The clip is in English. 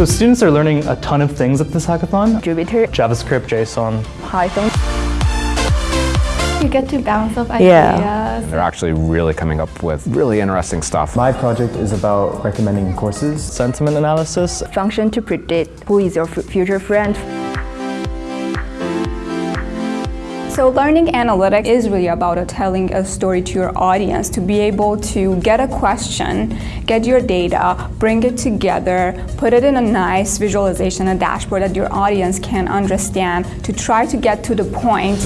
So students are learning a ton of things at this hackathon. Jupyter, JavaScript, JSON. Python. You get to bounce off ideas. Yeah. They're actually really coming up with really interesting stuff. My project is about recommending courses. Sentiment analysis. Function to predict who is your future friend. So learning analytics is really about telling a story to your audience to be able to get a question, get your data, bring it together, put it in a nice visualization, a dashboard that your audience can understand to try to get to the point